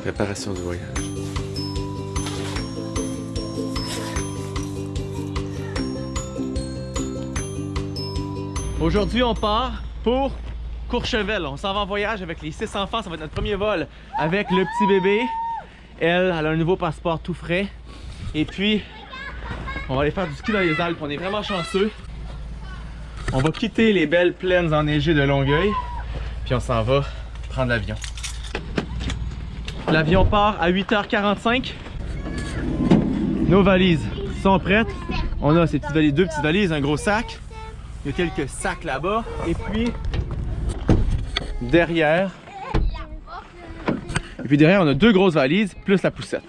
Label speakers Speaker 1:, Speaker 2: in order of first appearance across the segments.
Speaker 1: préparation du voyage.
Speaker 2: Aujourd'hui, on part pour Courchevel. On s'en va en voyage avec les six enfants. Ça va être notre premier vol avec le petit bébé. Elle, elle a un nouveau passeport tout frais. Et puis, on va aller faire du ski dans les Alpes. On est vraiment chanceux. On va quitter les belles plaines enneigées de Longueuil. Puis on s'en va prendre l'avion. L'avion part à 8h45. Nos valises sont prêtes. On a ces petites valises, deux petites valises, un gros sac. Il y a quelques sacs là-bas. Et puis, derrière. Et puis derrière, on a deux grosses valises, plus la poussette.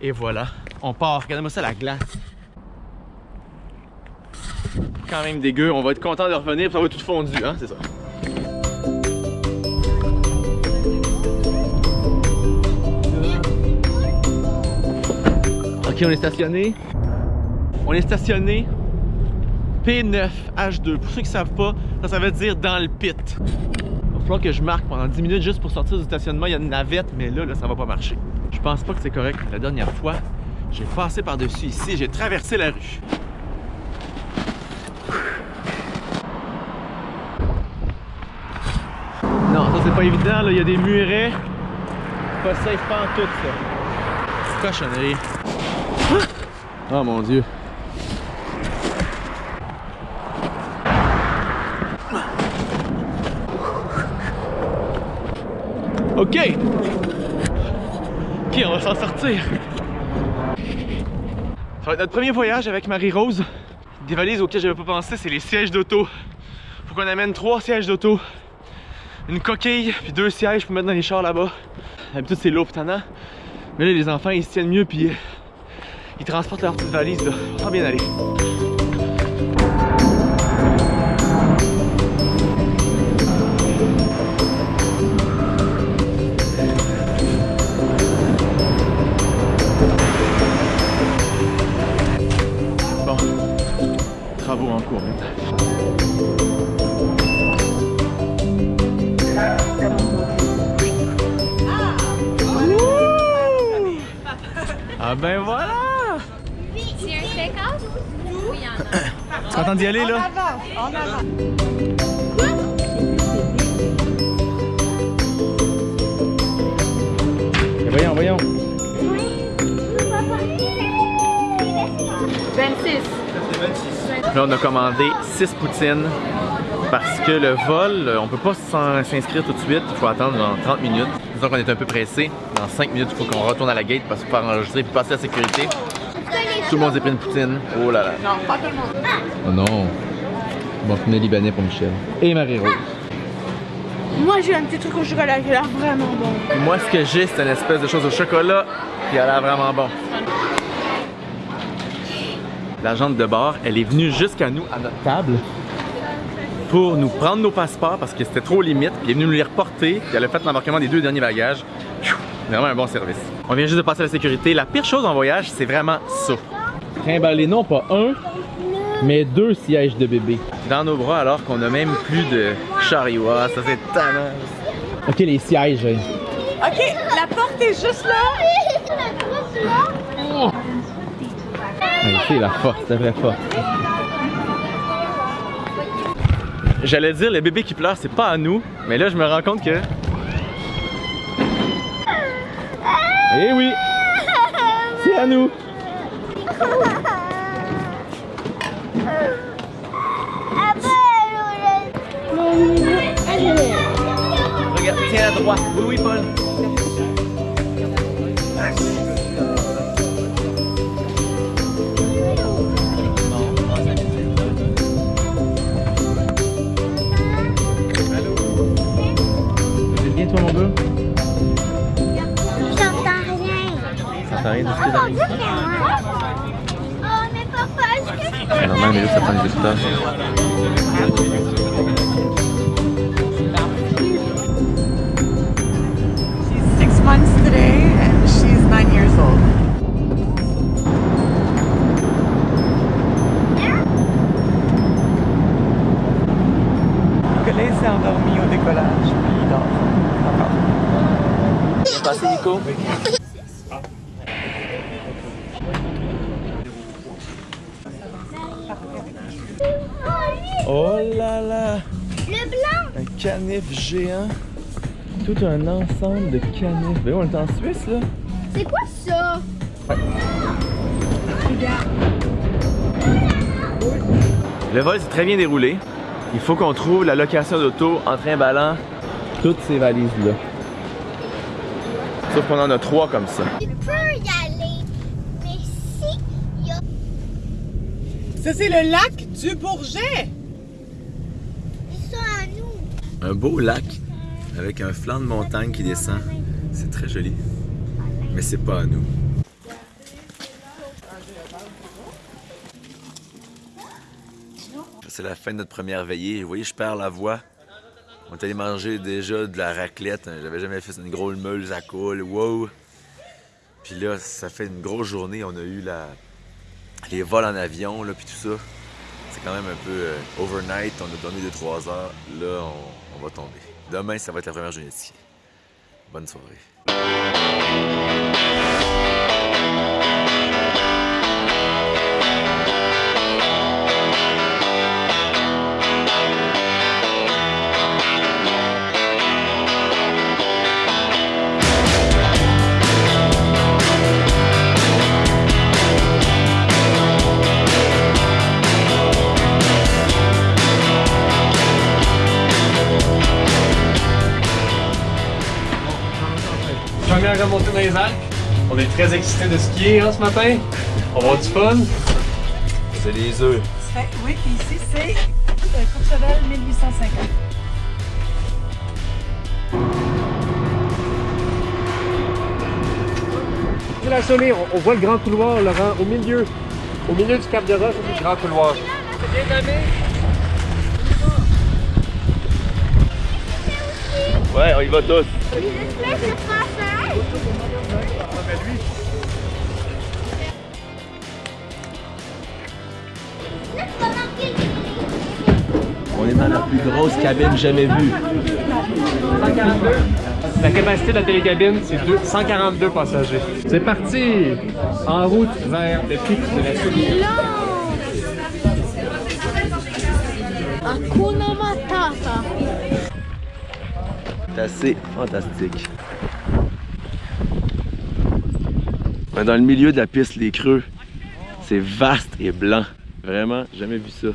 Speaker 2: Et voilà, on part. Regardez-moi ça, la glace. Quand même dégueu. On va être content de revenir, ça va être tout fondu, hein, c'est ça. On est stationné. On est stationné P9H2. Pour ceux qui ne savent pas, ça, ça veut dire dans le pit. Il va falloir que je marque pendant 10 minutes juste pour sortir du stationnement. Il y a une navette, mais là, là ça va pas marcher. Je pense pas que c'est correct. La dernière fois, j'ai passé par-dessus ici, j'ai traversé la rue. Non, ça c'est pas évident, il y a des murets. Pas safe pas en tout ça. Cochonnerie. Oh mon dieu. Ok! Ok, on va s'en sortir. Ça va être notre premier voyage avec Marie-Rose. Des valises auxquelles j'avais pas pensé, c'est les sièges d'auto. Faut qu'on amène trois sièges d'auto. Une coquille, puis deux sièges pour mettre dans les chars là-bas. D'habitude, c'est lourd. Mais là, les enfants, ils se tiennent mieux, puis euh, ils transportent leurs petites valises. Là. Ça va bien aller. Bon, travaux en cours maintenant. Ah ben voilà!
Speaker 3: C'est un steakhouse? Oui, il y en a.
Speaker 2: Tu content d'y aller là? Eh, Voyons, voyons.
Speaker 3: 26.
Speaker 2: Là, on a commandé 6 poutines parce que le vol, on peut pas s'inscrire tout de suite. Il faut attendre dans 30 minutes. Disons qu'on est un peu pressé. Dans 5 minutes, il faut qu'on retourne à la gate parce qu'il faut faire enregistrer et passer la sécurité. Tout le monde s'est pris une poutine. Oh là là. Oh non. Bon, filet libanais pour Michel. Et Marie-Rose.
Speaker 4: Moi j'ai un petit truc au chocolat qui a l'air vraiment bon.
Speaker 2: Moi, ce que j'ai, c'est une espèce de chose au chocolat qui a l'air vraiment bon. L'agente de bord, elle est venue jusqu'à nous, à notre table, pour nous prendre nos passeports parce que c'était trop limite. Puis elle est venue nous les reporter. Puis elle a fait l'embarquement des deux derniers bagages. Pfiou! Vraiment un bon service. On vient juste de passer la sécurité. La pire chose en voyage, c'est vraiment ça. Trimballer non pas un, mais deux sièges de bébé. Dans nos bras alors qu'on a même plus de chariot. Ah, ça c'est tannant. Ok, les sièges. hein.
Speaker 4: Ok, la porte est juste là.
Speaker 2: Ouais, C'est la force, c'est la vraie force. J'allais dire, le bébé qui pleure, c'est pas à nous, mais là, je me rends compte que. Eh oui! C'est à nous! Regarde, tiens à droite. Oui, oui, Paul. Vous êtes bien, toi, mon gars? C'est normal, mais là, ça prend des écouteurs.
Speaker 4: She's six months today and she's nine years old. Look at Et s'est endormi au décollage, puis il dort. Encore.
Speaker 2: Passé, Nico? Canif géant. Tout un ensemble de canifs. Ben on est en Suisse là.
Speaker 3: C'est quoi ça?
Speaker 2: Le vol s'est très bien déroulé. Il faut qu'on trouve la location d'auto en trimballant toutes ces valises là. Sauf qu'on en a trois comme ça.
Speaker 3: Tu peux y aller, mais si il y a
Speaker 4: Ça, c'est le lac du Bourget.
Speaker 3: Ça.
Speaker 2: Un beau lac avec un flanc de montagne qui descend. C'est très joli. Mais c'est pas à nous. C'est la fin de notre première veillée. Vous voyez, je perds la voix. On est allé manger déjà de la raclette. J'avais jamais fait une grosse meule à coule. Wow! Puis là, ça fait une grosse journée. On a eu les vols en avion, là, puis tout ça. C'est quand même un peu euh, overnight. On a dormi 2-3 heures. Là, on tomber. Demain, ça va être la première journée ici. Bonne soirée.
Speaker 1: Dans les Alpes. On est très excités de skier hein, ce matin. On va avoir du fun.
Speaker 2: C'est les œufs.
Speaker 4: C'est- Oui, puis ici, c'est euh, Courchevel 1850.
Speaker 1: C'est la sommée, on, voit le grand couloir, Laurent, au milieu. Au milieu du Cap de Roche, c'est le grand couloir. C'est bien.
Speaker 2: Ouais, on y va tous. Dans la plus grosse cabine jamais vue.
Speaker 1: 142. La capacité de la télécabine, c'est deux- 142 passagers. C'est parti! En route vers le pic de la.
Speaker 3: Hakuna Matata.
Speaker 2: C'est assez fantastique. Dans le milieu de la piste Les Creux. C'est vaste et blanc. Vraiment, jamais vu ça.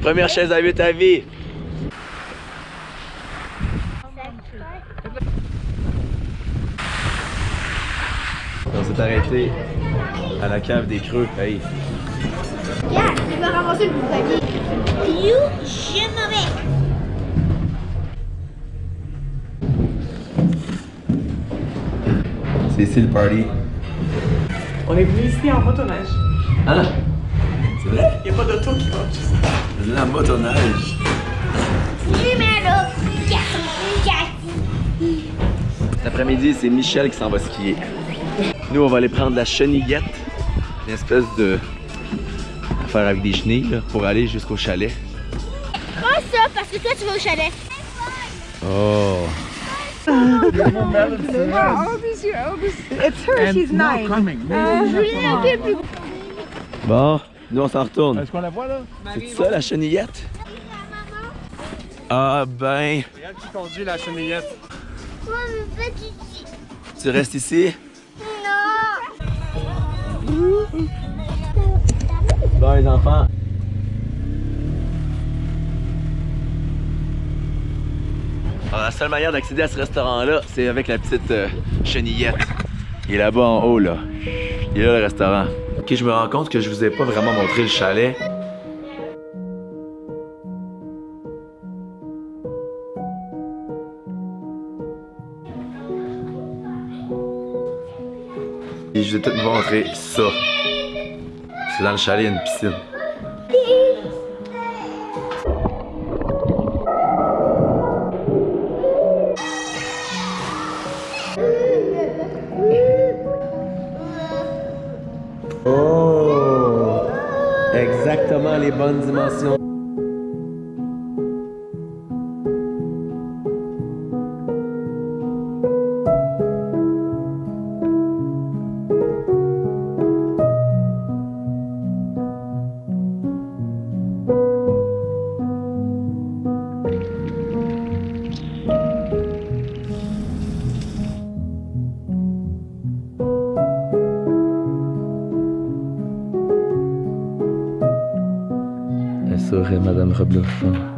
Speaker 2: Première chaise à 8 à vie. On s'est arrêté à la cave des Creux. Hey,
Speaker 3: Regarde, tu vas ramasser le bouclier. Piou, je m'en vais.
Speaker 2: c'est ici le party.
Speaker 4: On est venu ici en motoneige.
Speaker 2: Hein? C'est vrai?
Speaker 4: Il n'y a pas d'auto qui va juste.
Speaker 2: La motoneige.
Speaker 3: Numéro 4.
Speaker 2: Cet après-midi, c'est Michel qui s'en va skier. Nous, on va aller prendre la chenillette, une espèce de affaire avec des chenilles là, pour aller jusqu'au chalet.
Speaker 3: Prends ça parce que toi tu vas au chalet.
Speaker 2: Oh!
Speaker 3: Plus.
Speaker 2: Bon, nous on s'en retourne.
Speaker 1: Est-ce qu'on la voit là?
Speaker 2: C'est ça la chenillette? Ah ben,
Speaker 1: C'est elle qui conduit la chenillette.
Speaker 3: Moi, je veux ici.
Speaker 2: tu restes ici?
Speaker 3: Non.
Speaker 2: Bon les enfants. Alors, la seule manière d'accéder à ce restaurant-là, c'est avec la petite euh, chenillette. Il est là-bas en haut, là. Il est là, le restaurant. Ok, je me rends compte que je vous ai pas vraiment montré le chalet. Et je vais tout vous montrer ça. C'est dans le chalet, il y a une piscine. Exactement les bonnes dimensions. خير مادام يخبلوش